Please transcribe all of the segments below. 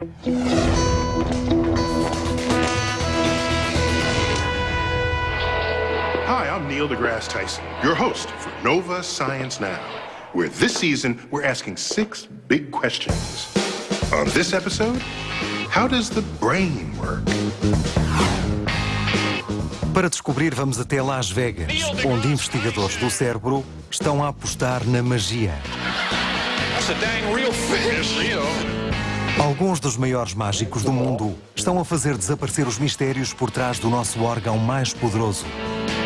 Hi, I'm Neil deGrasse Tyson, your host for Nova Science Now, where this season we're asking six big questions. On this episode, how does the brain work? Para descobrir, vamos até Las Vegas, onde investigadores do cérebro estão a apostar na magia. That's a dang real fish, you know. Alguns dos maiores mágicos do mundo estão a fazer desaparecer os mistérios por trás do nosso órgão mais poderoso.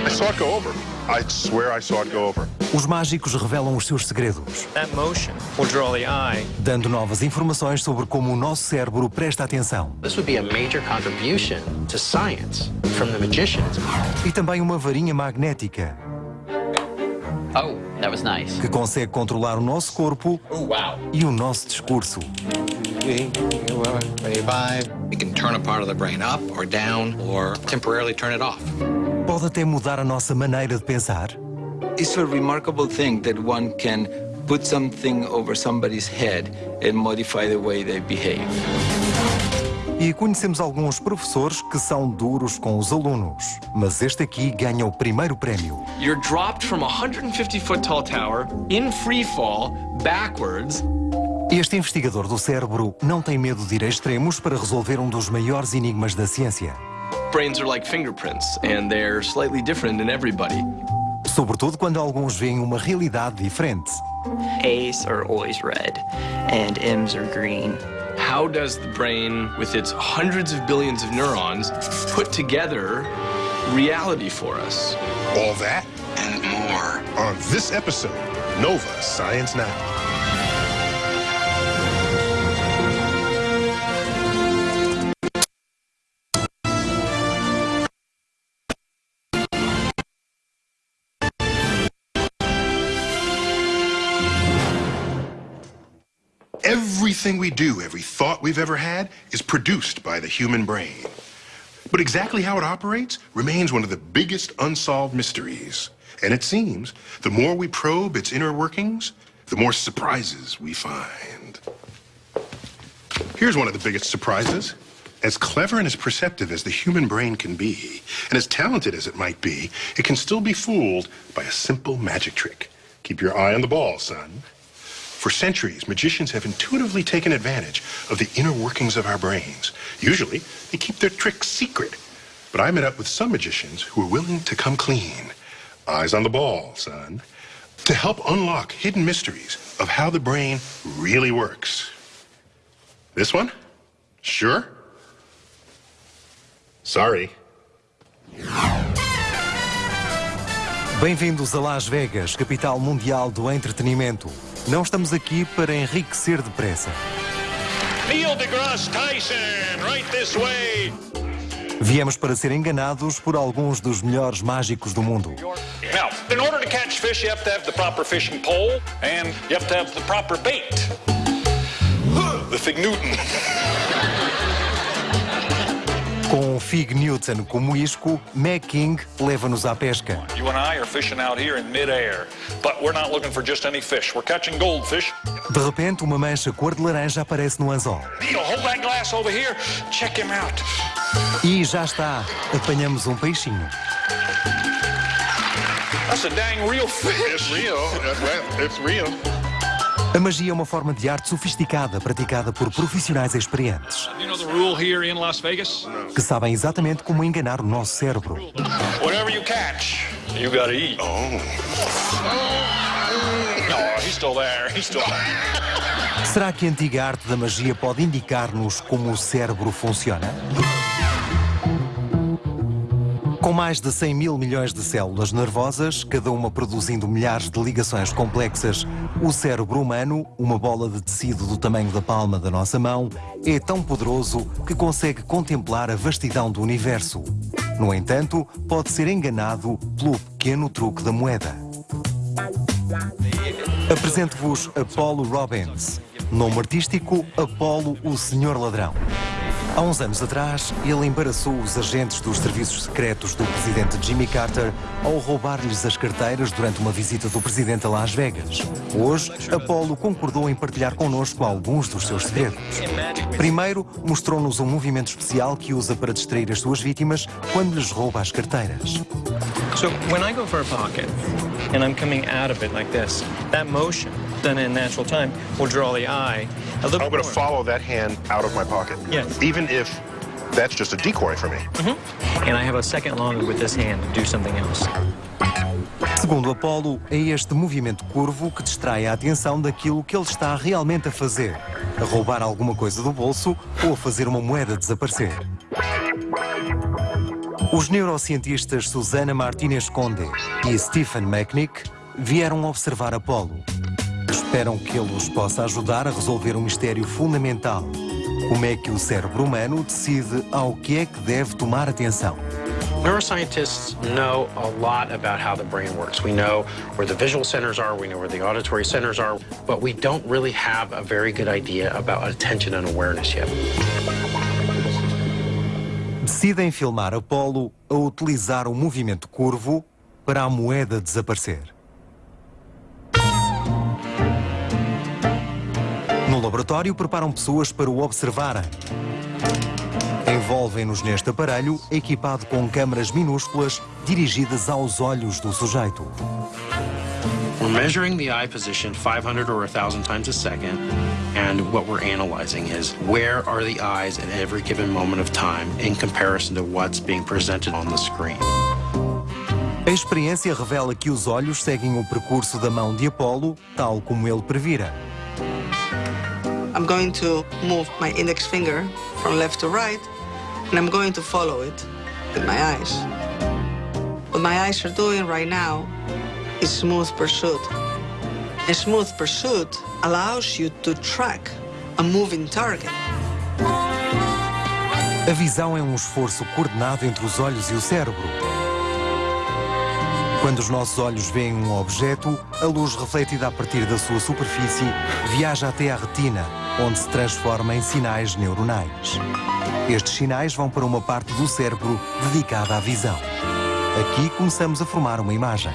I saw it go over. I swear I saw it go over. Os mágicos revelam os seus segredos, That motion will draw the eye. dando novas informações sobre como o nosso cérebro presta atenção. This would be a major contribution to science from the magicians. E também uma varinha magnética Oh, that was nice. que consegue controlar o nosso corpo e o nosso discurso. We can turn a part of the brain up or down or temporarily turn it off. Pode até mudar a nossa maneira de pensar. It's a remarkable thing that one can put something over somebody's head and modify the way they behave. E conhecemos alguns professores que são duros com os alunos, mas este aqui ganha o primeiro prémio. You're dropped from a 150 foot tall tower in free fall backwards. Este investigador do cérebro não tem medo de ir a extremos para resolver um dos maiores enigmas da ciência. Brains are like fingerprints, and they're slightly different in everybody. Sobretudo quando alguns veem uma realidade diferente. A's are always red, and M's are green. How does the brain, with its hundreds of billions of neurons, put together reality for us? All that and more on this episode, Nova Science Now. Everything we do, every thought we've ever had, is produced by the human brain. But exactly how it operates remains one of the biggest unsolved mysteries. And it seems the more we probe its inner workings, the more surprises we find. Here's one of the biggest surprises. As clever and as perceptive as the human brain can be, and as talented as it might be, it can still be fooled by a simple magic trick. Keep your eye on the ball, son. For centuries, magicians have intuitively taken advantage of the inner workings of our brains. Usually, they keep their tricks secret. But I met up with some magicians who are willing to come clean. Eyes on the ball, son. To help unlock hidden mysteries of how the brain really works. This one? Sure? Sorry. Bem-vindos a Las Vegas, capital mundial do entretenimento. Não estamos aqui para enriquecer depressa. Neil deGrasse Tyson, right this way. Viemos para ser enganados por alguns dos melhores mágicos do mundo. Now, in order to catch fish, you have to have the proper fishing pole, and you have to have the proper bait. The Fig Newton. Com Fig Newton como isco, Meg King leva-nos à pesca. You and I are fishing out here in midair, but we're not looking for just any fish. We're catching goldfish. De repente, uma mancha cor de laranja aparece no anzol. Neil, hold that glass over here. Check him out. E já está, apanhamos um peixinho. That's a dang real fish. It's real. It's real. A magia é uma forma de arte sofisticada praticada por profissionais experientes que sabem exatamente como enganar o nosso cérebro. Whatever you catch, you gotta eat. Oh. No, he's still there. He's still there. Será que a antiga arte da magia pode indicar-nos como o cérebro funciona? Com mais de 100 mil milhões de células nervosas, cada uma produzindo milhares de ligações complexas, o cérebro humano, uma bola de tecido do tamanho da palma da nossa mão, é tão poderoso que consegue contemplar a vastidão do universo. No entanto, pode ser enganado pelo pequeno truque da moeda. Apresento-vos Apollo Robbins. Nome artístico, Apollo, o Senhor Ladrão. Há uns anos atrás, ele embaraçou os agentes dos serviços secretos do presidente Jimmy Carter ao roubar-lhes as carteiras durante uma visita do presidente a Las Vegas. Hoje, Apollo concordou em partilhar connosco alguns dos seus segredos. Primeiro, mostrou-nos um movimento especial que usa para distrair as suas vítimas quando lhes rouba as carteiras. So when I go for a pocket and I'm coming out of it like this, motion done in natural time will draw the eye a little I'm going to follow that hand out of my pocket. Yes. Even if that's just a decoy for me. And I have a second longer with this hand to do something else. Segundo Apollo, é este movimento curvo que distrai a atenção daquilo que ele está realmente a fazer: a roubar alguma coisa do bolso ou a fazer uma moeda desaparecer. Os neurocientistas Susana Martinez Conde e Stephen Macknick vieram observar Apollo. Esperam que ele os possa ajudar a resolver um mistério fundamental. Como é que o cérebro humano decide ao que é que deve tomar atenção? Neuroscientists know a lot about how the brain works. We know where the visual centers are, we know where the auditory centers are, but we don't really have a very good idea about attention and awareness yet. Decidem filmar Apollo a utilizar o movimento curvo para a moeda desaparecer. No laboratório, preparam pessoas para o observarem. Envolvem-nos neste aparelho, equipado com câmaras minúsculas dirigidas aos olhos do sujeito. We're measuring the eye position 500 or 1,000 times a second, and what we're analyzing is where are the eyes at every given moment of time in comparison to what's being presented on the screen. A experiência revela que os olhos seguem o percurso da mão de Apollo, tal como ele previra. I'm going to move my index finger from left to right, and I'm going to follow it with my eyes. What my eyes are doing right now is smooth pursuit. A smooth pursuit allows you to track a moving target. A visão é um esforço coordenado entre os olhos e o cérebro. Quando os nossos olhos veem um objeto, a luz refletida a partir da sua superfície viaja até à retina, onde se transforma em sinais neuronais. Estes sinais vão para uma parte do cérebro dedicada à visão. Aqui começamos a formar uma imagem.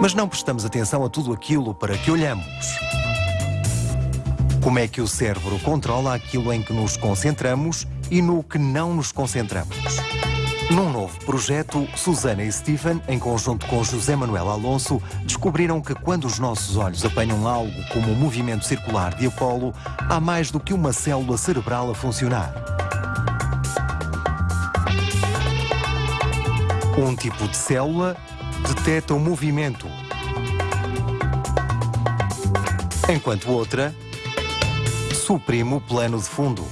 Mas não prestamos atenção a tudo aquilo para que olhamos. Como é que o cérebro controla aquilo em que nos concentramos e no que não nos concentramos? Num novo projeto, Susana e Stephen, em conjunto com José Manuel Alonso, descobriram que quando os nossos olhos apanham algo como o movimento circular de Apolo, há mais do que uma célula cerebral a funcionar. Um tipo de célula detecta o movimento, enquanto outra suprime o plano de fundo.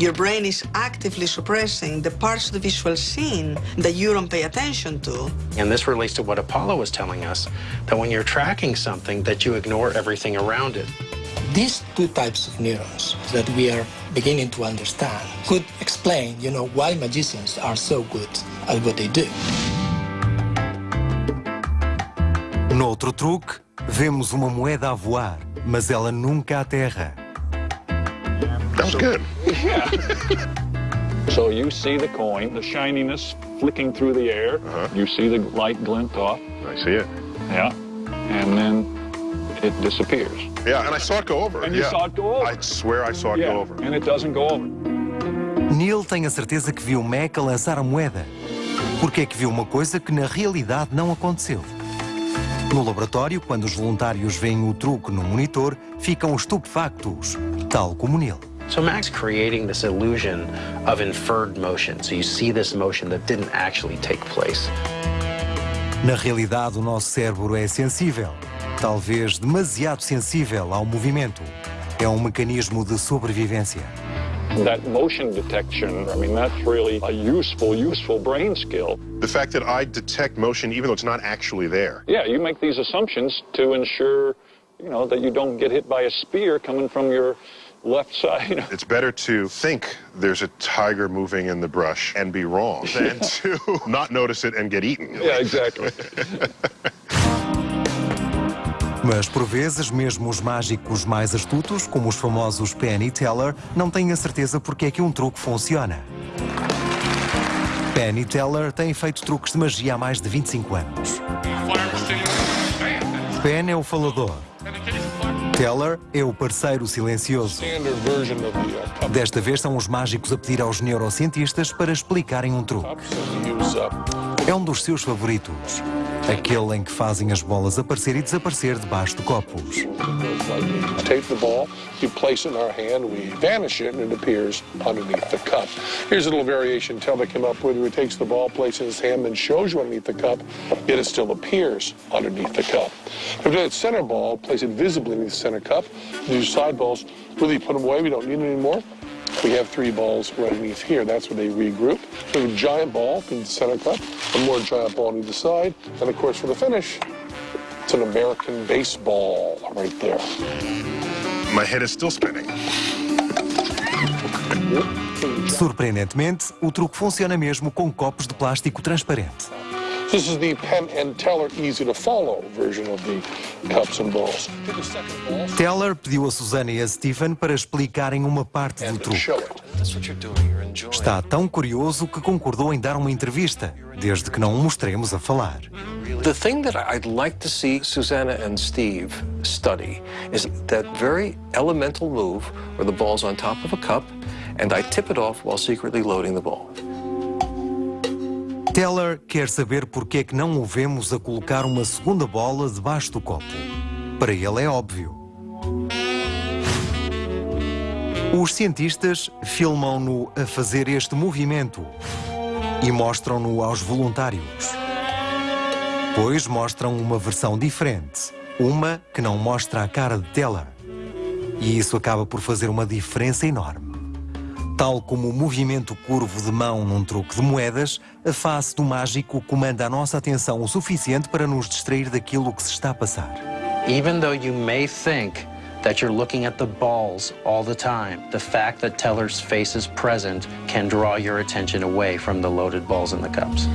Your brain is actively suppressing the parts of the visual scene that you don't pay attention to. And this relates to what Apollo was telling us, that when you're tracking something, that you ignore everything around it. These two types of neurons that we are beginning to understand could explain, you know, why magicians are so good at what they do. Noutro truque, vemos uma moeda a voar, mas ela nunca aterra. That was So you see the coin, the shininess flicking through the air. You see the light glint off. I see it. Yeah. And then it disappears. Yeah, and I saw it go over. And you yeah. saw it go over. I swear I saw it yeah. go over. And it doesn't go over. Neil tem a certeza que viu Mac a lançar a moeda. Porque é que viu uma coisa que na realidade não aconteceu. No laboratório, quando os voluntários veem o truque no monitor, ficam estupefactos, tal como Neil. So Mac's creating this illusion of inferred motion. So you see this motion that didn't actually take place. Na realidade, o nosso cérebro é sensível, talvez demasiado sensível ao movimento. É um mecanismo de sobrevivência. That motion detection, I mean, that's really a useful, useful brain skill. The fact that I detect motion even though it's not actually there. Yeah, you make these assumptions to ensure, you know, that you don't get hit by a spear coming from your left side. It's better to think there's a tiger moving in the brush and be wrong than to not notice it and get eaten. yeah, exactly. Mas por vezes, mesmo os mágicos mais astutos, como os famosos Penn e Teller, não têm a certeza porque é que um truque funciona. Penn e Teller têm feito truques de magia há mais de 25 anos. Penn é o falador. Teller é o parceiro silencioso. Desta vez são os mágicos a pedir aos neurocientistas para explicarem um truque. É um dos seus favoritos. Aquele em que fazem as bolas aparecer e desaparecer debaixo de copos. Take the ball, you place it in our hand, we vanish it, and it appears underneath the cup. Here's a little variation Teller came up with where he takes the ball, places it in his hand, then shows you underneath the cup, yet it still appears underneath the cup. If you the center ball, place it visibly in the center cup, these side balls, really put them away, we don't need them anymore. We have three balls right underneath here. That's where they regroup. Have a giant ball in the center cup, a more giant ball on either side, and of course for the finish, it's an American baseball right there. My head is still spinning. Surpreendentemente, o truque funciona mesmo com copos de plástico transparente. This is the Penn and Teller easy to follow version of the cups and balls. Teller pediu a Susana e a Stephen para explicarem uma parte do truque. Está tão curioso que concordou em dar uma entrevista, desde que não o mostremos a falar. The thing that I'd like to see Susanna and Steve study is that very elemental move where the ball's on top of a cup and I tip it off while secretly loading the ball. Teller quer saber porque é que não o vemos a colocar uma segunda bola debaixo do copo. Para ele é óbvio. Os cientistas filmam-no a fazer este movimento e mostram-no aos voluntários. Depois mostram uma versão diferente, uma que não mostra a cara de Teller. E isso acaba por fazer uma diferença enorme. Tal como o movimento curvo de mão num truque de moedas, a face do mágico comanda a nossa atenção o suficiente para nos distrair daquilo que se está a passar. Even though you may think that you're looking at the balls all the time, the fact that Teller's face is present can draw your attention away from the loaded balls in the cups.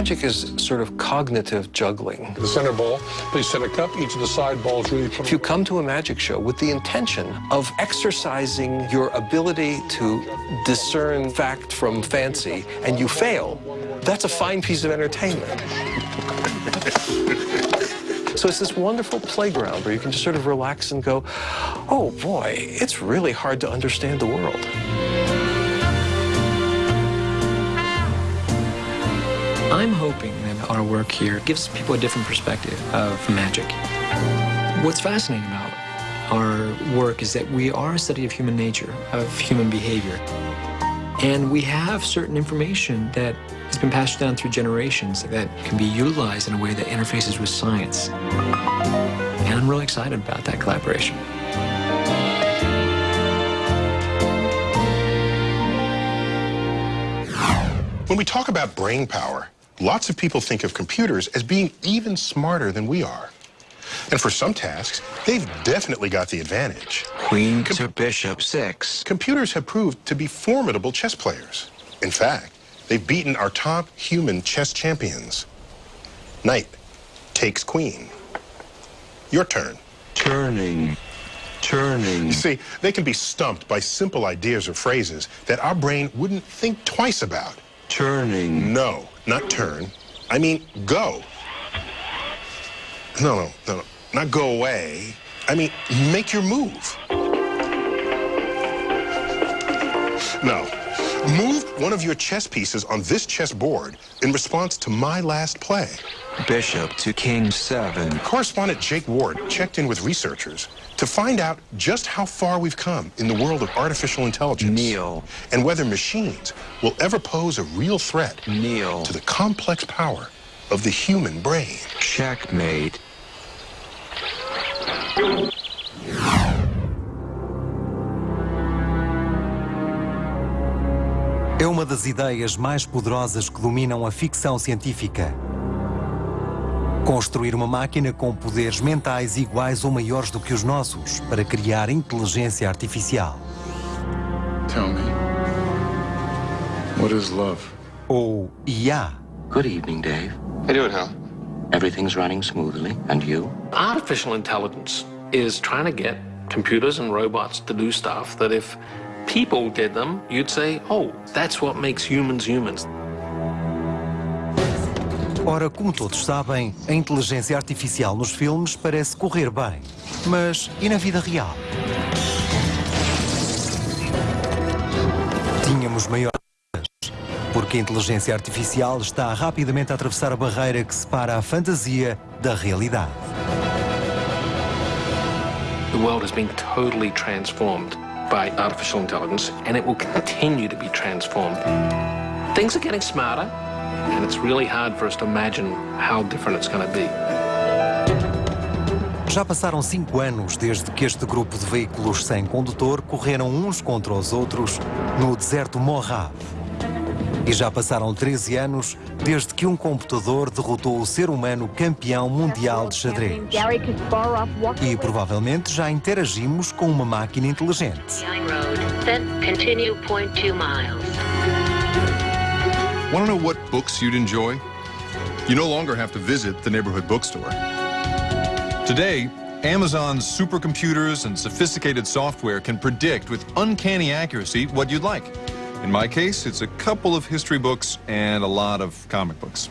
Magic is sort of cognitive juggling. The center ball, please center cup. Each of the side balls really If you come to a magic show with the intention of exercising your ability to discern fact from fancy and you fail, that's a fine piece of entertainment. So it's this wonderful playground where you can just sort of relax and go, oh boy, it's really hard to understand the world. I'm hoping that our work here gives people a different perspective of magic. What's fascinating about our work is that we are a study of human nature, of human behavior. And we have certain information that has been passed down through generations that can be utilized in a way that interfaces with science. And I'm really excited about that collaboration. When we talk about brain power, lots of people think of computers as being even smarter than we are. And for some tasks, they've definitely got the advantage. Queen to bishop six. Computers have proved to be formidable chess players. In fact, they've beaten our top human chess champions. Knight takes queen. Your turn. Turning. Turning. You see, they can be stumped by simple ideas or phrases that our brain wouldn't think twice about. Turning. No, not turn. I mean, go. No, no, no, no. Not go away. I mean, make your move. No. Move one of your chess pieces on this chessboard in response to my last play. Bishop to king seven. Correspondent Jake Ward checked in with researchers to find out just how far we've come in the world of artificial intelligence. Kneel. And whether machines will ever pose a real threat Kneel. to the complex power of the human brain. Checkmate. Uma das ideias mais poderosas que dominam a ficção científica. Construir uma máquina com poderes mentais iguais ou maiores do que os nossos para criar inteligência artificial. Tell me, what is love? Ou IA. Good evening, Dave. How you doing, Hal? Everything's running smoothly. And you? Artificial intelligence is trying to get computers and robots to do stuff that if people did them, you'd say, oh, that's what makes humans humans. Ora, como todos sabem, a inteligência artificial nos filmes parece correr bem. Mas e na vida real? Tínhamos maiores porque a inteligência artificial está rapidamente a atravessar a barreira que separa a fantasia da realidade. The world has been totally transformed by artificial intelligence and it will continue to be transformed. Things are getting smarter and it's really hard for us to imagine how different it's going to be. Já passaram cinco anos desde que este grupo de veículos sem condutor correram uns contra os outros no deserto Mojave. E já passaram 13 anos desde que um computador derrotou o ser humano campeão mundial de xadrez. E provavelmente já interagimos com uma máquina inteligente. Want to know what books you'd enjoy? You no longer have to visit the neighborhood bookstore. Today, Amazon's supercomputers and sophisticated software can predict with uncanny accuracy what you'd like. In my case, it's a couple of history books and a lot of comic books.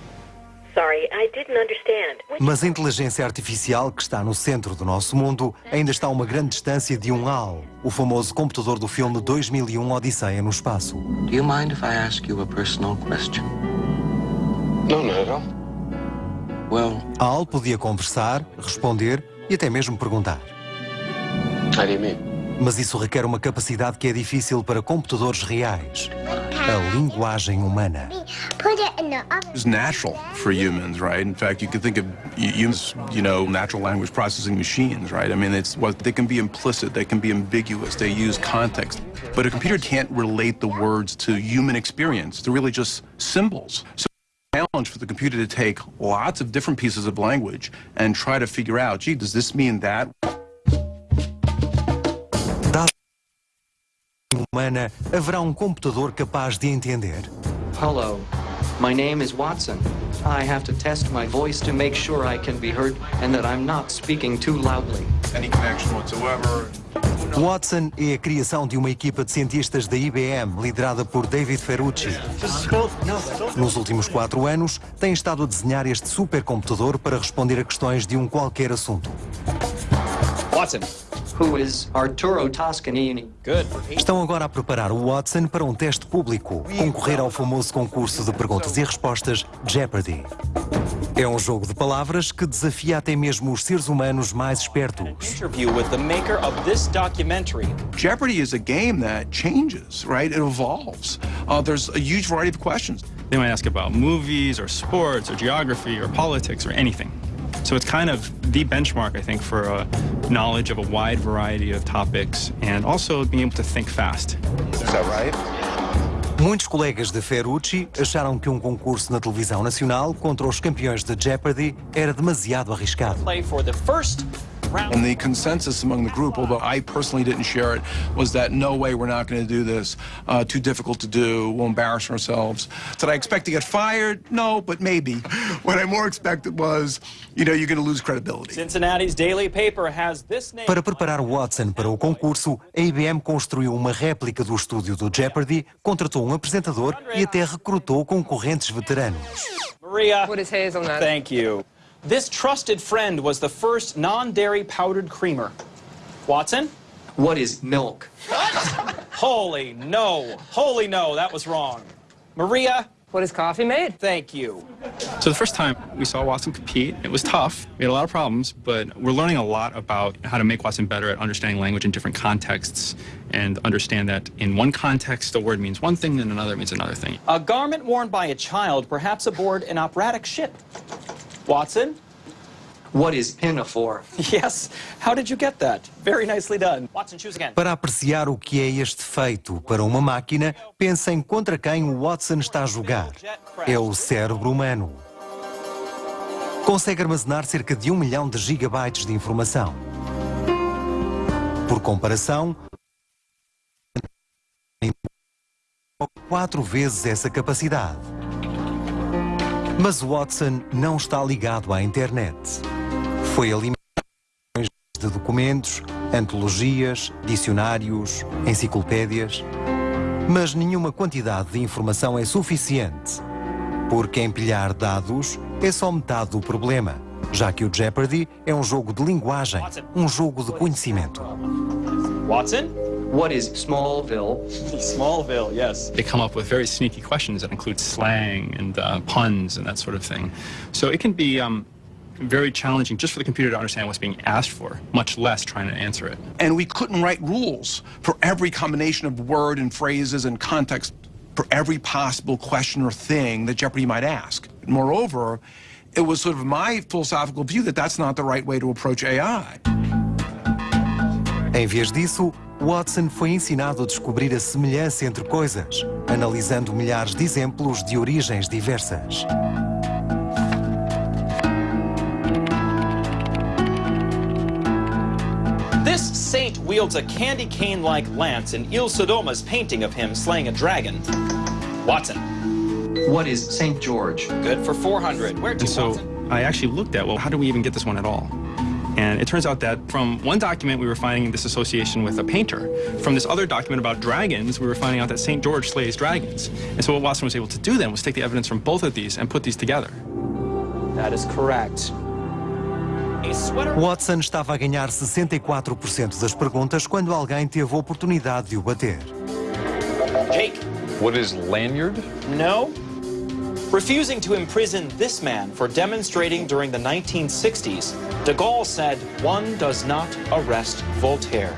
Sorry, I didn't understand. Mas a inteligência artificial que está no centro do nosso mundo ainda está a uma grande distância de um HAL, o famoso computador do filme 2001 Odisseia no Espaço. Do you mind if I ask you a personal question? No, not at all. Well, a HAL podia conversar, responder e até mesmo perguntar. How do you mean? Mas isso requer uma capacidade que é difícil para computadores reais. A linguagem humana. It's natural for humans, right? In fact, you could think of humans, you know, natural language processing machines, right? I mean, it's what they can be implicit, they can be ambiguous, they use context. But a computer can't relate the words to human experience. They're really just symbols. So challenge for the computer to take lots of different pieces of language and try to figure out, gee, does this mean that? Humana, haverá um computador capaz de entender? Hello, my name is Watson. I have to test my voice to make sure I can be heard and that I'm not speaking too loudly. Any connection whatsoever? Watson é a criação de uma equipa de cientistas da IBM, liderada por David Ferrucci. Nos últimos quatro anos, tem estado a desenhar este supercomputador para responder a questões de um qualquer assunto. Watson, who is Arturo Toscanini. Good. Estão agora a preparar o Watson para um teste público, concorrer ao famoso concurso de perguntas e respostas Jeopardy. É um jogo de palavras que desafia até mesmo os seres humanos mais espertos. Interview with the maker of this documentary. Jeopardy is a game that changes, right? It evolves. Uh, there's a huge variety of questions. They might ask about movies or sports or geography or politics or anything. So it's kind of the benchmark, I think, for a knowledge of a wide variety of topics and also being able to think fast. Is that right? Muitos colegas de Ferrucci acharam que um concurso na televisão nacional contra os campeões de Jeopardy era demasiado arriscado. Play for the first And the consensus among the group, although I personally didn't share it, was that no way we're not going to do this. Uh, too difficult to do. We'll embarrass ourselves. Did I expect to get fired? No, but maybe. What I more expected was, you know, you're going to lose credibility. Cincinnati's daily paper has this name. Para preparar Watson para o concurso, a IBM construiu uma réplica do estúdio do Jeopardy, contratou um apresentador e até recrutou concorrentes veteranos. Maria. What is hazelnut? Thank you. This trusted friend was the first non-dairy powdered creamer. Watson? What is milk? Holy no. Holy no, that was wrong. Maria? What is coffee made? Thank you. So the first time we saw Watson compete, it was tough. We had a lot of problems, but we're learning a lot about how to make Watson better at understanding language in different contexts and understand that in one context a word means one thing and another means another thing. A garment worn by a child, perhaps aboard an operatic ship. Watson? What is pinafore? Yes. How did you get that? Very nicely done. Watson, choose again. Para apreciar o que é este feito para uma máquina, pensem contra quem o Watson está a jogar. É o cérebro humano. Consegue armazenar cerca de um milhão de gigabytes de informação. Por comparação, quatro vezes essa capacidade. Mas Watson não está ligado à internet. Foi alimentado de documentos, antologias, dicionários, enciclopédias. Mas nenhuma quantidade de informação é suficiente, porque empilhar dados é só metade do problema, já que o Jeopardy é um jogo de linguagem, um jogo de conhecimento. Watson? What is Smallville? Smallville, yes. They come up with very sneaky questions that include slang and uh, puns and that sort of thing. So it can be um, very challenging just for the computer to understand what's being asked for, much less trying to answer it. And we couldn't write rules for every combination of word and phrases and context for every possible question or thing that Jeopardy might ask. Moreover, it was sort of my philosophical view that that's not the right way to approach AI. Em vez disso, Watson foi ensinado a descobrir a semelhança entre coisas, analisando milhares de exemplos de origens diversas. This saint wields a candy cane-like lance in Il Sodoma's painting of him slaying a dragon. Watson. What is St. George? Good for 400. Where to, And so Watson? I actually looked at, well, how do we even get this one at all? And it turns out that from one document, we were finding this association with a painter. From this other document about dragons, we were finding out that St. George slays dragons. And so what Watson was able to do then was take the evidence from both of these and put these together. That is correct. Watson estava a ganhar 64% das perguntas quando alguém teve a oportunidade de o bater. Jake. What is lanyard? No. Refusing to imprison this man for demonstrating during the 1960s, de Gaulle said, one does not arrest Voltaire.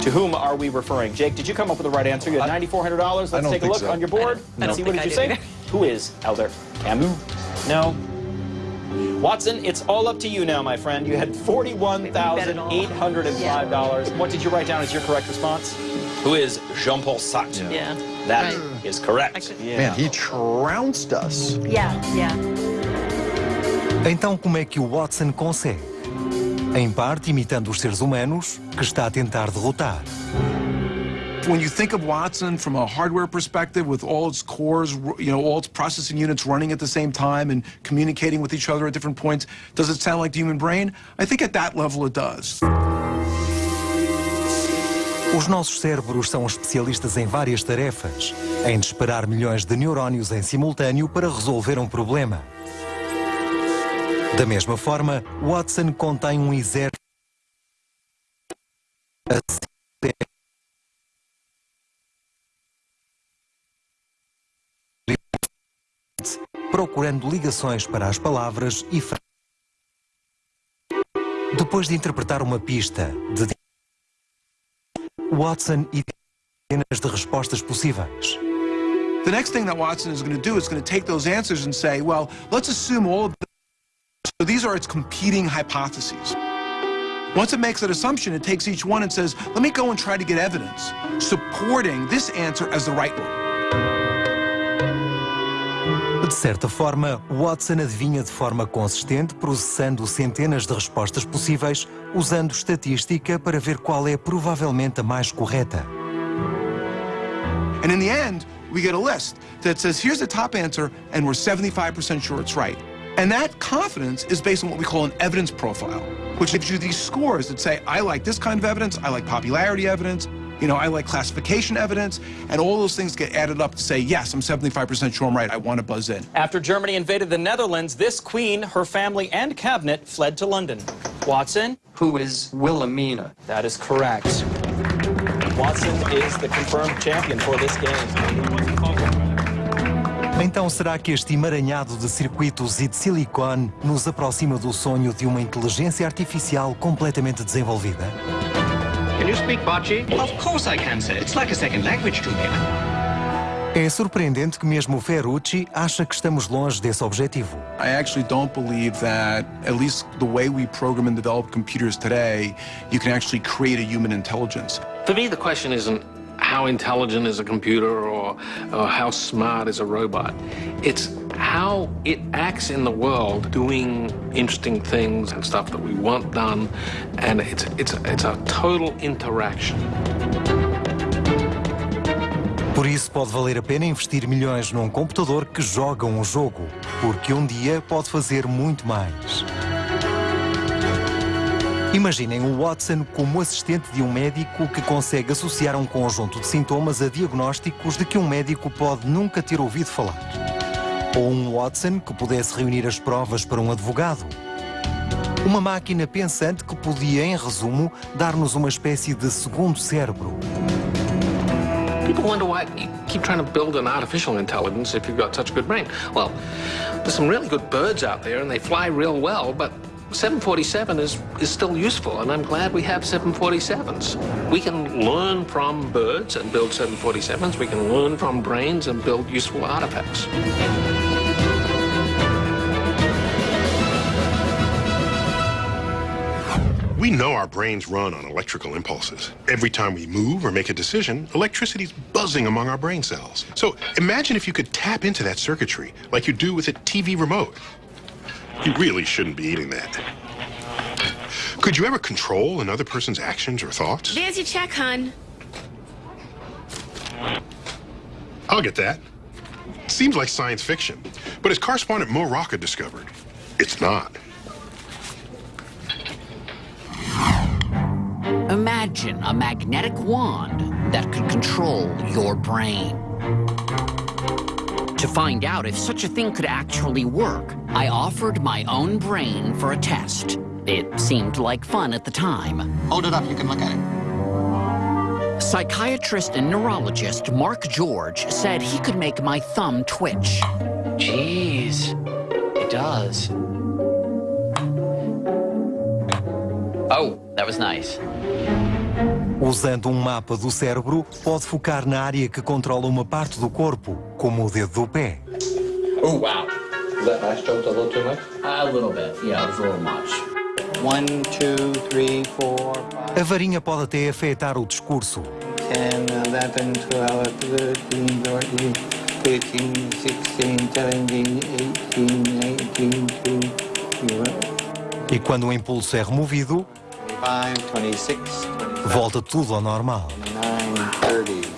To whom are we referring? Jake, did you come up with the right answer? You had $9,400. Let's take a look so. on your board. and Let's see, what think did you I say? Who is Elder Camus? No. Watson, it's all up to you now, my friend. You had $41,805. What did you write down as your correct response? Who is Jean-Paul Sartre? Yeah. That Right. is correct. Man, he trounced us. Yeah, yeah. Então, como é que o Watson consegue? Em parte imitando os seres humanos que está a tentar derrotar. When you think of Watson from a hardware perspective, with all its cores, you know, all its processing units running at the same time and communicating with each other at different points, does it sound like the human brain? I think at that level it does. Os nossos cérebros são especialistas em várias tarefas, em disparar milhões de neurónios em simultâneo para resolver um problema. Da mesma forma, Watson contém um exército procurando ligações para as palavras e frases. Depois de interpretar uma pista de Watson e de respostas possíveis. The next thing that Watson is going to do is going to take those answers and say, well, let's assume all of them. So these are its competing hypotheses. Once it makes that assumption, it takes each one and says, let me go and try to get evidence supporting this answer as the right one. De certa forma, Watson adivinha de forma consistente, processando centenas de respostas possíveis, usando estatística para ver qual é provavelmente a mais correta. And in the end, we get a list that says, here's the top answer, and we're 75% sure it's right. And that confidence is based on what we call an evidence profile, which gives you these scores that say, I like this kind of evidence, I like popularity evidence, you know, I like classification evidence, and all those things get added up to say, yes, I'm 75% sure I'm right, I want to buzz in. After Germany invaded the Netherlands, this queen, her family, and cabinet fled to London. Watson? Who is Wilhelmina? That is correct. Watson is the confirmed champion for this game. Então será que este emaranhado de circuitos e de silicone nos aproxima do sonho de uma inteligência artificial completamente desenvolvida? Can you speak Bocce? Of course I can, sir. It's like a second language to me. É surpreendente que mesmo Ferrucci acha que estamos longe desse objetivo. I actually don't believe that, at least the way we program and develop computers today, you can actually create a human intelligence. For me, the question isn't how intelligent is a computer or, or how smart is a robot. It's how it acts in the world doing interesting things and stuff that we want done. And it's, it's, it's a total interaction. Por isso pode valer a pena investir milhões num computador que joga um jogo, porque um dia pode fazer muito mais. Imaginem o Watson como assistente de um médico que consegue associar um conjunto de sintomas a diagnósticos de que um médico pode nunca ter ouvido falar. Ou um Watson que pudesse reunir as provas para um advogado. Uma máquina pensante que podia, em resumo, dar-nos uma espécie de segundo cérebro. People wonder why you keep trying to build an artificial intelligence if you've got such a good brain. Well, there's some really good birds out there and they fly real well, but 747 is, is still useful, and I'm glad we have 747s. We can learn from birds and build 747s. We can learn from brains and build useful artifacts. We know our brains run on electrical impulses. Every time we move or make a decision, electricity's buzzing among our brain cells. So imagine if you could tap into that circuitry like you do with a TV remote. You really shouldn't be eating that. Could you ever control another person's actions or thoughts? There's your check, hon. I'll get that. Seems like science fiction. But as correspondent Mo Rocca discovered, it's not. Imagine a magnetic wand that could control your brain. To find out if such a thing could actually work, I offered my own brain for a test. It seemed like fun at the time. Hold it up, you can look at it. Psychiatrist and neurologist Mark George said he could make my thumb twitch. Jeez, it does. Oh, that was nice. Usando um mapa do cérebro, pode focar na área que controla uma parte do corpo, como o dedo do pé. Oh, wow. That last joke a little too much? A little bit, yeah, it was a little much. One, two, three, four, five, A varinha pode até afetar o discurso. 10, 11, 12, 13, 14, 15, 16, 17, 18, 19, 20. E quando o impulso é removido, 25, 26, volta tudo ao normal. 29, 30.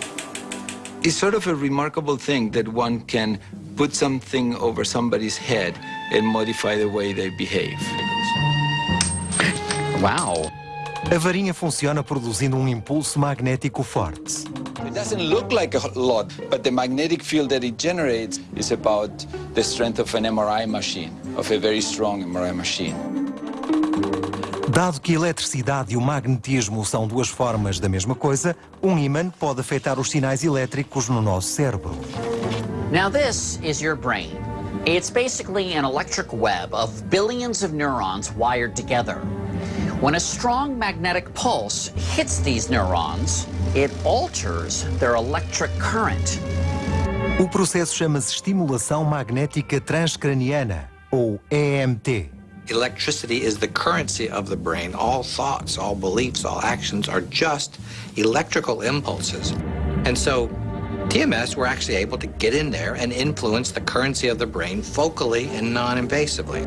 It's sort of a remarkable thing that one can put something over somebody's head and modify the way they behave. Wow. A varinha funciona produzindo um impulso magnético forte. It doesn't look like a lot, but the magnetic field that it generates is about the strength of an MRI machine, of a very strong MRI machine. Dado que a eletricidade e o magnetismo são duas formas da mesma coisa, um ímã pode afetar os sinais elétricos no nosso cérebro. Now, this is your brain. It's basically an electric web of billions of neurons wired together. When a strong magnetic pulse hits these neurons, it alters their electric current. O processo chama-se estimulação magnética transcraniana, ou EMT. Electricity is the currency of the brain. All thoughts, all beliefs, all actions are just electrical impulses. And so, TMS, we're actually able to get in there and influence the currency of the brain focally and non invasively.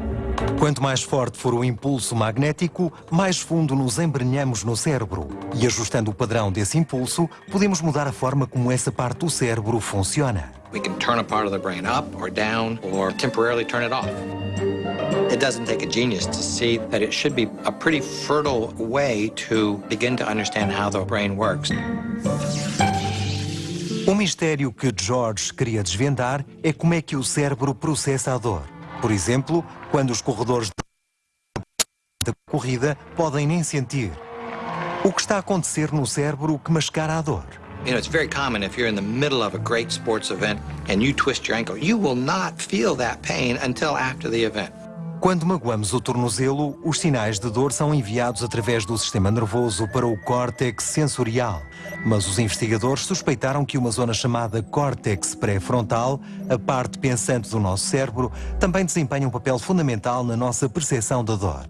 Quanto mais forte for o impulso magnético, mais fundo nos embrenhamos no cérebro. E ajustando o padrão desse impulso, podemos mudar a forma como essa parte do cérebro funciona. We can turn a part of the brain up or down or temporarily turn it off. It doesn't take a genius to see that it should be a pretty fertile way to begin to understand how the brain works. O mistério que George queria desvendar é como é que o cérebro processa a dor. Por exemplo, quando os corredores da corrida podem nem sentir. O que está a acontecer no cérebro que mascara a dor? You know, it's very common if you're in the middle of a great sports event and you twist your ankle, you will not feel that pain until after the event. Quando magoamos o tornozelo, os sinais de dor são enviados através do sistema nervoso para o córtex sensorial. Mas os investigadores suspeitaram que uma zona chamada córtex pré-frontal, a parte pensante do nosso cérebro, também desempenha um papel fundamental na nossa percepção da dor.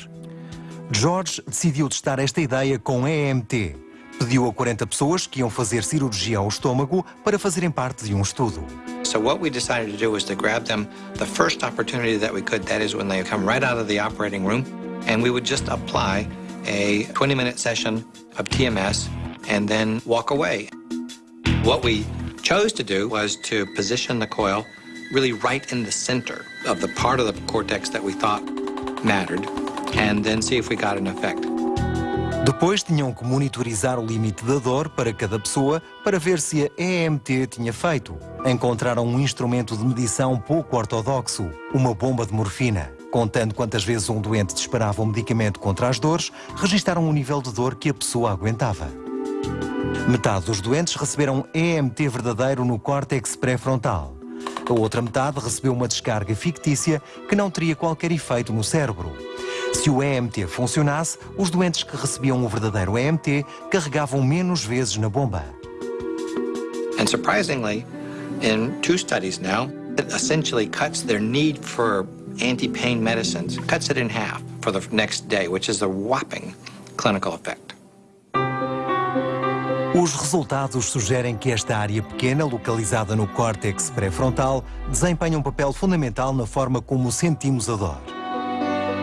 George decidiu testar esta ideia com EMT. Pediu a 40 pessoas que iam fazer cirurgia ao estômago para fazerem parte de um estudo. So what we decided to do was to grab them the first opportunity that we could, that is when they come right out of the operating room, and we would just apply a 20-minute session of TMS and then walk away. What we chose to do was to position the coil really right in the center of the part of the cortex that we thought mattered, and then see if we got an effect. Depois tinham que monitorizar o limite da dor para cada pessoa para ver se a EMT tinha feito. Encontraram um instrumento de medição pouco ortodoxo, uma bomba de morfina. Contando quantas vezes um doente disparava um medicamento contra as dores, registaram o nível de dor que a pessoa aguentava. Metade dos doentes receberam EMT verdadeiro no córtex pré-frontal. A outra metade recebeu uma descarga fictícia que não teria qualquer efeito no cérebro. Se o EMT funcionasse, os doentes que recebiam o verdadeiro EMT carregavam menos vezes na bomba. And surprisingly, in two studies now, it essentially cuts their need for anti-pain medicines, cuts it in half for the next day, which is a whopping clinical effect. Os resultados sugerem que esta área pequena, localizada no córtex pré-frontal, desempenha um papel fundamental na forma como sentimos a dor.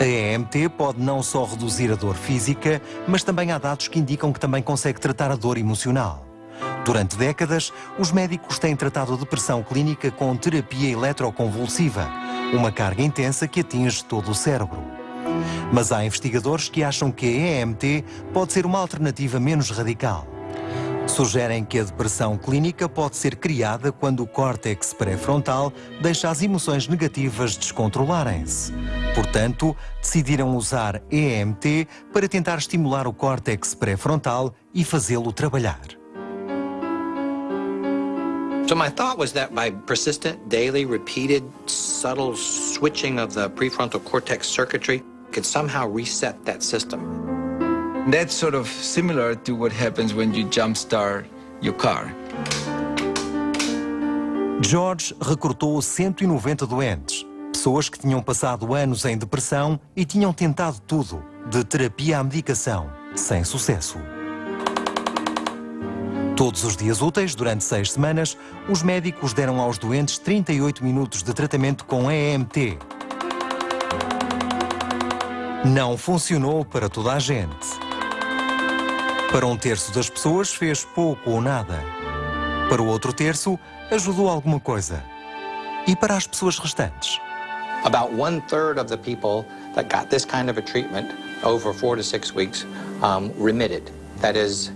A EMT pode não só reduzir a dor física, mas também há dados que indicam que também consegue tratar a dor emocional. Durante décadas, os médicos têm tratado a depressão clínica com terapia eletroconvulsiva, uma carga intensa que atinge todo o cérebro. Mas há investigadores que acham que a EMT pode ser uma alternativa menos radical. Sugerem que a depressão clínica pode ser criada quando o córtex pré-frontal deixa as emoções negativas descontrolarem-se. Portanto, decidiram usar EMT para tentar estimular o córtex pré-frontal e fazê-lo trabalhar. So my thought was that by persistent, daily, repeated, subtle switching of the prefrontal cortex circuitry could somehow reset that system. That's sort of similar to what happens when you jumpstart your car. George recrutou 190 doentes, pessoas que tinham passado anos em depressão e tinham tentado tudo, de terapia à medicação, sem sucesso. Todos os dias úteis, durante seis semanas, os médicos deram aos doentes 38 minutos de tratamento com EMT. Não funcionou para toda a gente. Para um terço das pessoas fez pouco ou nada. Para o outro terço, ajudou alguma coisa. E para as pessoas restantes? About one third of the people that got this kind of a treatment over four to six weeks um, remitted. That is,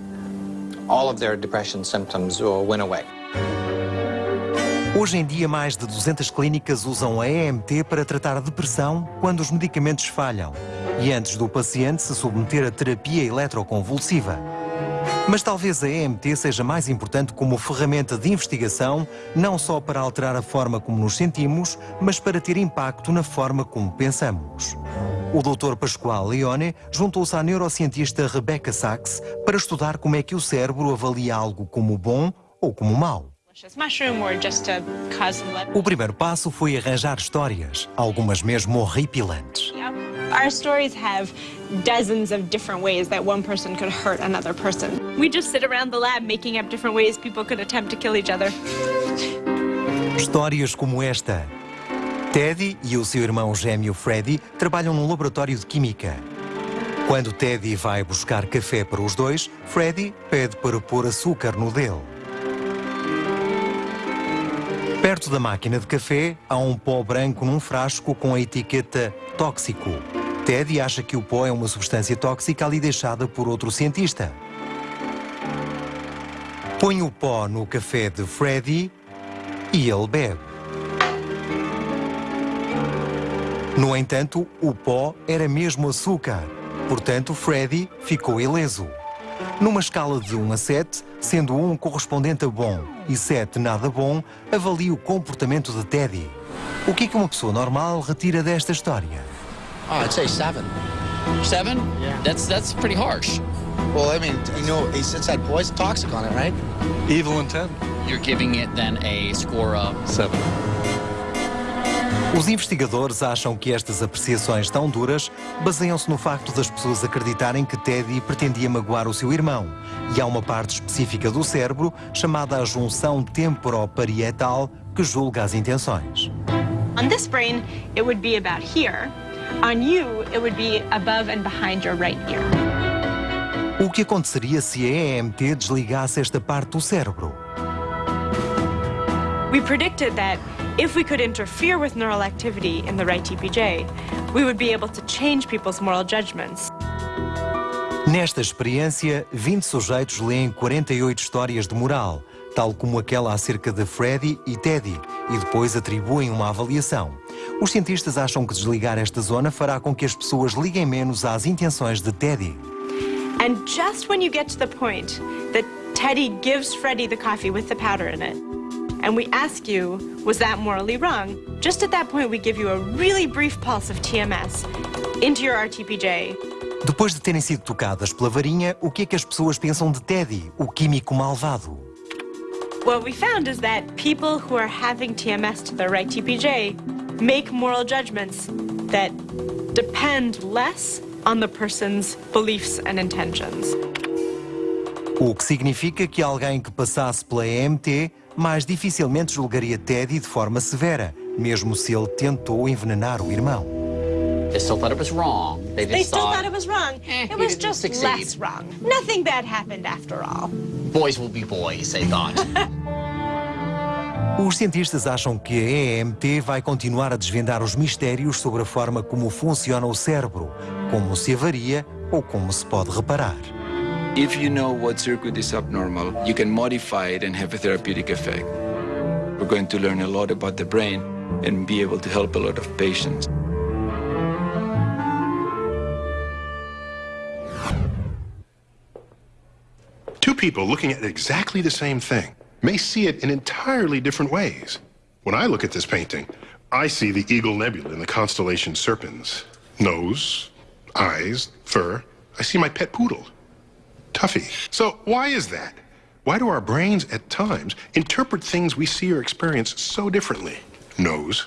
all of their depression symptoms went away. Hoje em dia, mais de 200 clínicas usam a EMT para tratar a depressão quando os medicamentos falham e antes do paciente se submeter a terapia eletroconvulsiva. Mas talvez a EMT seja mais importante como ferramenta de investigação, não só para alterar a forma como nos sentimos, mas para ter impacto na forma como pensamos. O Dr. Pascoal Leone juntou-se à neurocientista Rebecca Sachs para estudar como é que o cérebro avalia algo como bom ou como mau. O primeiro passo foi arranjar histórias, algumas mesmo horripilantes. Our stories have dozens of different ways that one person could hurt another person. We just sit around the lab making up different ways people could attempt to kill each other. Histórias como esta. Teddy e o seu irmão gêmeo Freddy trabalham num laboratório de química. Quando Teddy vai buscar café para os dois, Freddy pede para pôr açúcar no dele. Perto da máquina de café, há um pó branco num frasco com a etiqueta tóxico. Teddy acha que o pó é uma substância tóxica ali deixada por outro cientista. Põe o pó no café de Freddy e ele bebe. No entanto, o pó era mesmo açúcar. Portanto, Freddy ficou ileso. Numa escala de 1 a 7, sendo 1 correspondente a bom e 7 nada bom, avalie o comportamento de Teddy. O que é que uma pessoa normal retira desta história? Oh, I'd say seven. Seven? Yeah. That's that's pretty harsh. Well, I mean, you know, he since that poison toxic on it, right? Evil intent. You're giving it then a score of seven. Os investigadores acham que estas apreciações tão duras baseiam-se no facto das pessoas acreditarem que Teddy pretendia magoar o seu irmão. E há uma parte específica do cérebro, chamada a junção temporoparietal, que julga as intenções. On this brain, it would be about here. On you, it would be above and behind your right ear. O que aconteceria se a EMT desligasse esta parte do cérebro? We predicted that if we could interfere with neural activity in the right TPJ, we would be able to change people's moral judgments. Nesta experiência, 20 sujeitos leem 48 histórias de moral, tal como aquela acerca de Freddy e Teddy, e depois atribuem uma avaliação. Os cientistas acham que desligar esta zona fará com que as pessoas liguem menos às intenções de Teddy. And just when you get to the point that Teddy gives Freddy the coffee with the powder in it, and we ask you, was that morally wrong? Just at that point, we give you a really brief pulse of TMS into your RTPJ. Depois de terem sido tocadas pela varinha, o que é que as pessoas pensam de Teddy, o químico malvado? What we found is that people who are having TMS to their right TPJ make moral judgments that depend less on the person's beliefs and intentions. O que significa que alguém que passasse pela EMT mais dificilmente julgaria Teddy de forma severa, mesmo se ele tentou envenenar o irmão. They still thought it was wrong. They just They still thought, thought it was wrong. Eh, it was didn't just succeed. less wrong. Nothing bad happened after all. boys will be boys, they thought. Os cientistas acham que a EMT vai continuar a desvendar os mistérios sobre a forma como funciona o cérebro, como se avaria ou como se pode reparar. If you know what circuit is abnormal, you can modify it and have a therapeutic effect. We're going to learn a lot about the brain and be able to help a lot of patients. Two people looking at exactly the same thing may see it in entirely different ways. When I look at this painting, I see the Eagle Nebula in the constellation Serpens. Nose, eyes, fur. I see my pet poodle, Tuffy. So why is that? Why do our brains at times interpret things we see or experience so differently? Nose.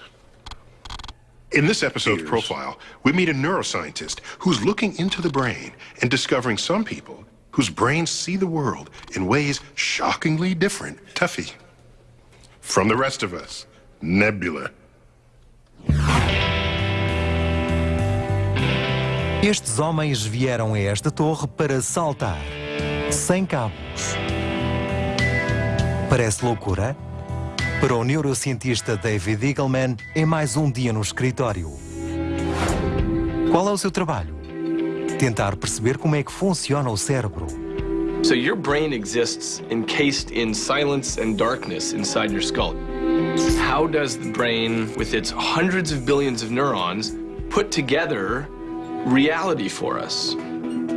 In this episode's profile, we meet a neuroscientist who's looking into the brain and discovering some people whose brains see the world in ways shockingly different. Tuffy. From the rest of us, Nebula. Estes homens vieram a esta torre para saltar, sem cabos. Parece loucura? Para o neurocientista David Eagleman, é mais um dia no escritório. Qual é o seu trabalho? Tentar perceber como é que funciona o cérebro. So your brain exists encased in silence and darkness inside your skull. How does the brain, with its hundreds of billions of neurons, put together reality for us?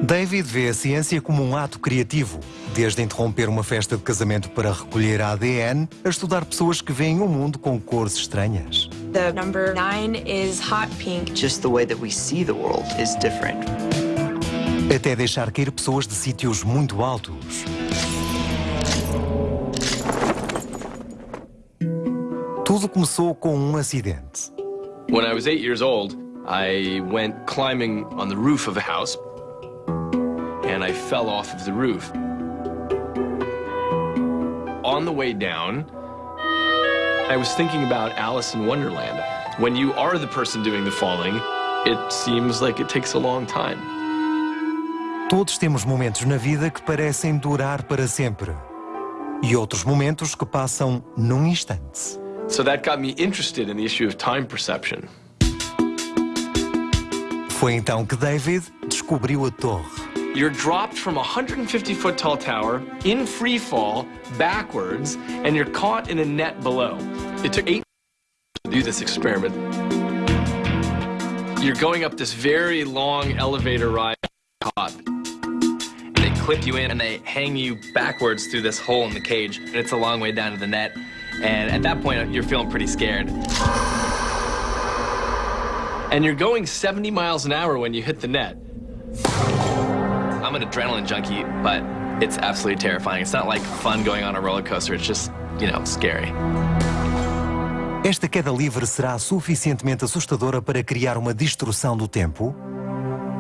David vê a ciência como um ato criativo, desde interromper uma festa de casamento para recolher ADN, a estudar pessoas que veem o mundo com cores estranhas. The number nine is hot pink. Just the way that we see the world is different. Até deixar cair pessoas de sítios muito altos. Tudo começou com um acidente. When I was eight years old, I went climbing on the roof of a house and I fell off of the roof. On the way down, I was thinking about Alice in Wonderland. When you are the person doing the falling, it seems like it takes a long time. Todos temos momentos na vida que parecem durar para sempre. E outros momentos que passam num instante. So that got me interested in the issue of time perception. Foi então que David descobriu a torre. You're dropped from a 150 foot tall tower in free fall backwards, and you're caught in a net below. It took eight to do this experiment. You're going up this very long elevator ride top. Clip you in and they hang you backwards through this hole in the cage, and it's a long way down to the net. And at that point, you're feeling pretty scared. And you're going 70 miles an hour when you hit the net. I'm an adrenaline junkie, but it's absolutely terrifying. It's not like fun going on a roller coaster. It's just, you know, scary. Esta queda livre será suficientemente assustadora para criar uma distorção do tempo?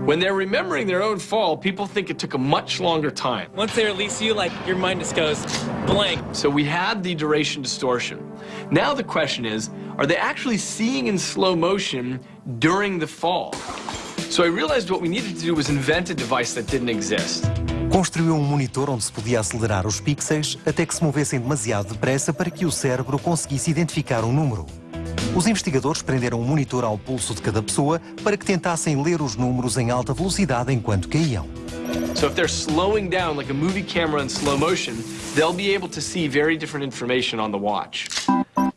When they're remembering their own fall, people think it took a much longer time. Once they release you, like your mind just goes blank. So we had the duration distortion. Now the question is, are they actually seeing in slow motion during the fall? So I realized what we needed to do was invent a device that didn't exist. Construiu um monitor onde se podia acelerar os pixels até que se movessem demasiado depressa para que o cérebro conseguisse identificar um número. Os investigadores prenderam um monitor ao pulso de cada pessoa para que tentassem ler os números em alta velocidade enquanto caíam. So if they're slowing down like a movie camera in slow motion, they'll be able to see very different information on the watch.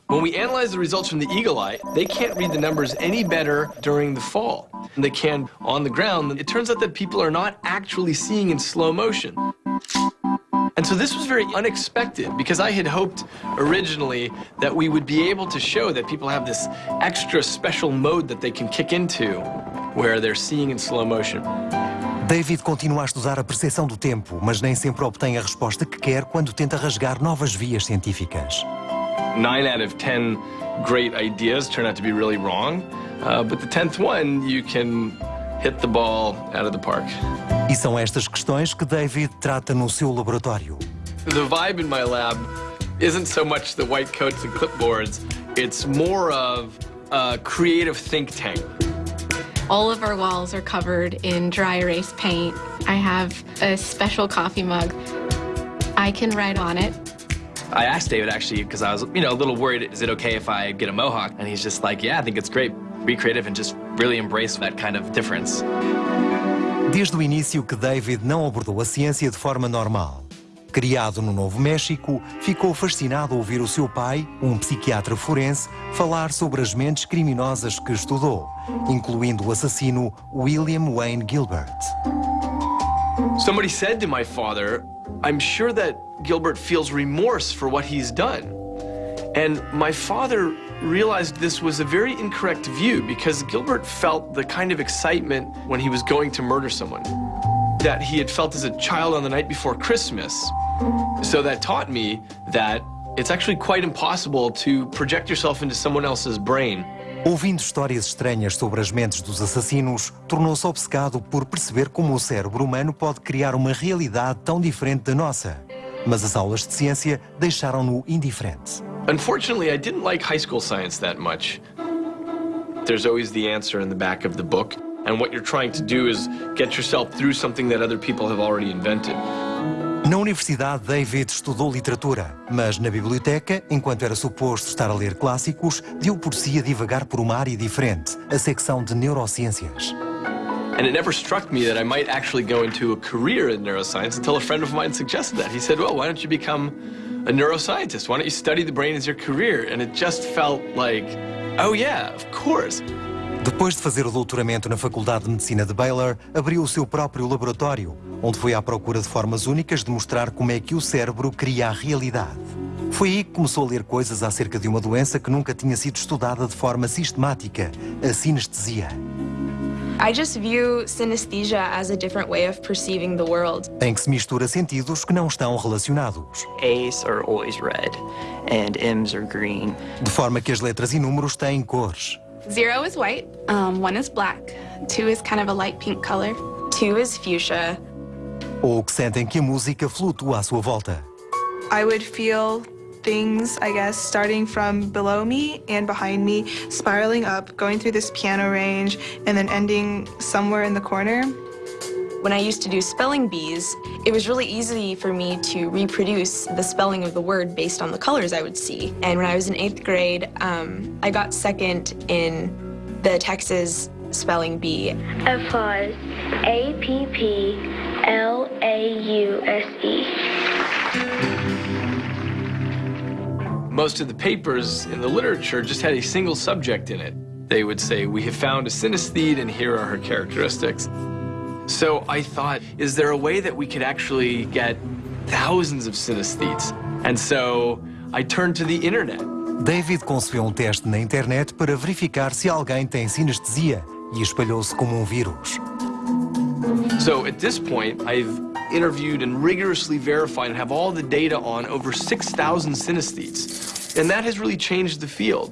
When we analyze the results from the eagle eye, they can't read the numbers any better during the fall than they can on the ground. It turns out that people are not actually seeing in slow motion. And so this was very unexpected because I had hoped originally that we would be able to show that people have this extra special mode that they can kick into where they're seeing in slow motion. David continua a estudar a percepção do tempo, mas nem sempre obtém a resposta que quer quando tenta rasgar novas vias científicas. Nine out of ten great ideas turn out to be really wrong, uh, but the tenth one you can hit the ball out of the park. E são estas questões que David trata no seu laboratório. The vibe in my lab isn't so much the white coats and clipboards, it's more of a creative think tank. All of our walls are covered in dry erase paint. I have a special coffee mug. I can write on it. I asked David actually because I was, you know, a little worried. Is it okay if I get a mohawk? And he's just like, yeah, I think it's great. Be creative and just really embrace that kind of difference. Desde o início que David não abordou a ciência de forma normal. Criado no Novo México, ficou fascinado ao ouvir o seu pai, um psiquiatra forense, falar sobre as mentes criminosas que estudou, incluindo o assassino William Wayne Gilbert. Somebody said to my father, I'm sure that Gilbert feels remorse for what he's done. And my father realized this was a very incorrect view because Gilbert felt the kind of excitement when he was going to murder someone that he had felt as a child on the night before Christmas. So that taught me that it's actually quite impossible to project yourself into someone else's brain. Ouvindo histórias estranhas sobre as mentes dos assassinos, tornou-se obcecado por perceber como o cérebro humano pode criar uma realidade tão diferente da nossa. Mas as aulas de ciência deixaram-no indiferente. Unfortunately, I didn't like high school science that much. There's always the answer in the back of the book, and what you're trying to do is get yourself through something that other people have already invented. Na universidade, David estudou literatura, mas na biblioteca, enquanto era suposto estar a ler clássicos, deu por si a divagar por uma área diferente, a secção de neurociências. And it never struck me that I might actually go into a career in neuroscience until a friend of mine suggested that. He said, well, why don't you become a neuroscientist? Why don't you study the brain as your career? And it just felt like, oh yeah, of course. Depois de fazer o doutoramento na Faculdade de Medicina de Baylor, abriu o seu próprio laboratório, onde foi à procura de formas únicas de mostrar como é que o cérebro cria a realidade. Foi aí que começou a ler coisas acerca de uma doença que nunca tinha sido estudada de forma sistemática, a sinestesia. I just view synesthesia as a different way of perceiving the world. Em que se mistura sentidos que não estão relacionados. A's are always red and M's are green. De forma que as letras e números têm cores. Zero is white, um, one is black, two is kind of a light pink color, two is fuchsia. Ou que sentem que a música flutua à sua volta. I would feel things, I guess, starting from below me and behind me, spiraling up, going through this piano range, and then ending somewhere in the corner. When I used to do spelling bees, it was really easy for me to reproduce the spelling of the word based on the colors I would see. And when I was in eighth grade, um, I got second in the Texas spelling bee. Applause. A P P L A U S E. Most of the papers in the literature just had a single subject in it. They would say, we have found a synesthete and here are her characteristics. So I thought, is there a way that we could actually get thousands of synesthetes? And so I turned to the internet. David concebeu um teste na internet para verificar se alguém tem sinestesia e espalhou-se como um vírus. So at this point, I've interviewed and rigorously verified and have all the data on over 6,000 synesthetes. And that has really changed the field.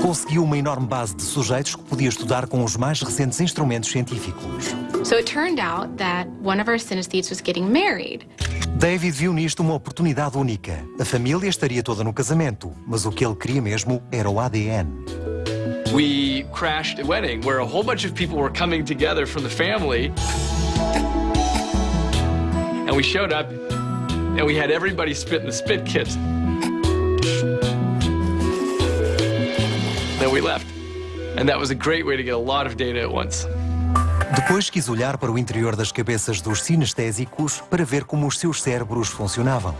Conseguiu uma enorme base de sujeitos que podia estudar com os mais recentes instrumentos científicos. So it turned out that one of our synesthetes was getting married. David viu nisto uma oportunidade única. A família estaria toda no casamento, mas o que ele queria mesmo era o ADN. We crashed a wedding where a whole bunch of people were coming together from the family. And we showed up, and we had everybody spit in the spit kits. Then we left. And that was a great way to get a lot of data at once. Depois quis olhar para o interior das cabeças dos sinestésicos para ver como os seus cérebros funcionavam.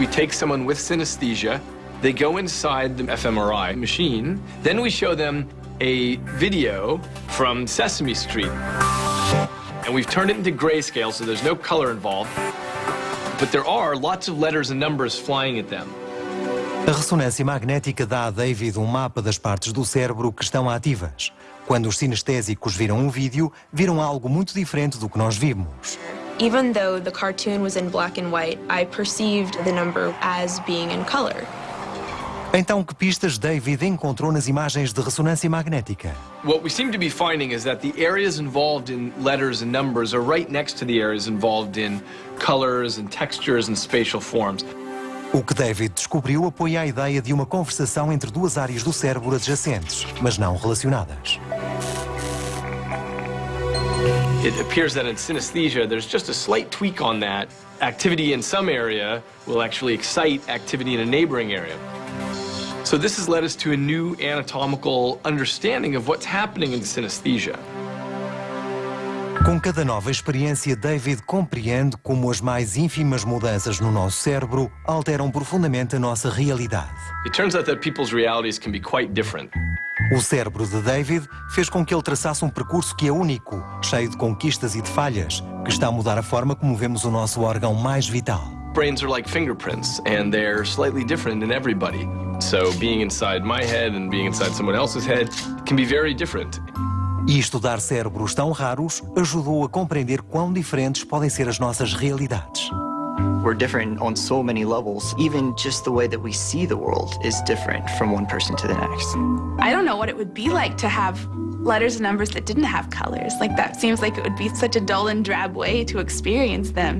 We take someone with synesthesia, they go inside the fMRI machine, then we show them a video from Sesame Street. And we've turned it into grayscale, so there's no color involved. But there are lots of letters and numbers flying at them. A ressonância magnética dá a David um mapa das partes do cérebro que estão ativas. Quando os sinestésicos viram um vídeo, viram algo muito diferente do que nós vimos. Even though the cartoon was in black and white, I perceived the number as being in color. Então, que pistas David encontrou nas imagens de ressonância magnética? What we seem to be finding is that the areas involved in letters and numbers are right next to the areas involved in colors and textures and spatial forms. O que David descobriu apoia a ideia de uma conversação entre duas áreas do cérebro adjacentes, mas não relacionadas. It appears that in synesthesia, there's just a slight tweak on that. Activity in some area will actually excite activity in a neighboring area. So this has led us to a new anatomical understanding of what's happening in synesthesia. Com cada nova experiência, David compreende como as mais ínfimas mudanças no nosso cérebro alteram profundamente a nossa realidade. It turns out that people's realities can be quite different. O cérebro de David fez com que ele traçasse um percurso que é único, cheio de conquistas e de falhas, que está a mudar a forma como vemos o nosso órgão mais vital. Brains are like fingerprints, and they're slightly different in everybody. So being inside my head and being inside someone else's head can be very different. E estudar cérebros tão raros ajudou a compreender quão diferentes podem ser as nossas realidades. We're different on so many levels. Even just the way that we see the world is different from one person to the next. I don't know what it would be like to have letters and numbers that didn't have colors. Like, that seems like it would be such a dull and drab way to experience them.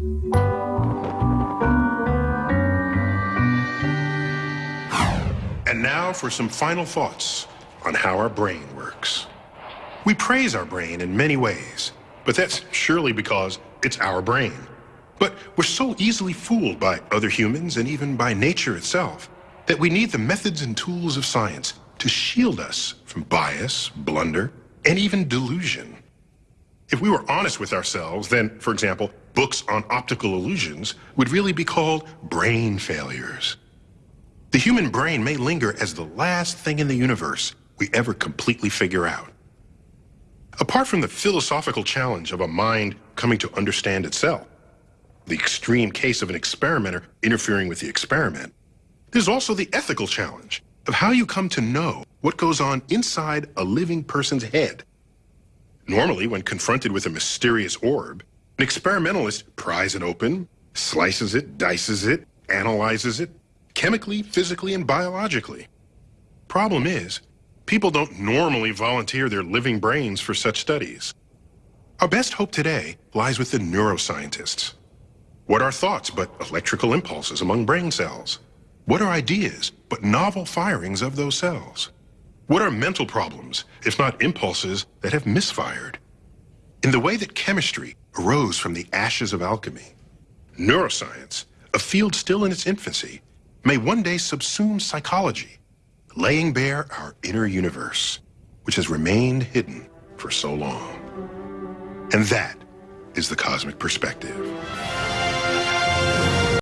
And now for some final thoughts on how our brain works. We praise our brain in many ways, but that's surely because it's our brain. But we're so easily fooled by other humans and even by nature itself that we need the methods and tools of science to shield us from bias, blunder, and even delusion. If we were honest with ourselves, then, for example, books on optical illusions would really be called brain failures. The human brain may linger as the last thing in the universe we ever completely figure out. Apart from the philosophical challenge of a mind coming to understand itself, the extreme case of an experimenter interfering with the experiment, there's also the ethical challenge of how you come to know what goes on inside a living person's head. Normally, when confronted with a mysterious orb, an experimentalist pries it open, slices it, dices it, analyzes it, chemically, physically, and biologically. Problem is, people don't normally volunteer their living brains for such studies. Our best hope today lies with the neuroscientists. What are thoughts but electrical impulses among brain cells? What are ideas but novel firings of those cells? What are mental problems, if not impulses that have misfired? In the way that chemistry arose from the ashes of alchemy, neuroscience, a field still in its infancy, may one day subsume psychology, laying bare our inner universe, which has remained hidden for so long. And that is the cosmic perspective.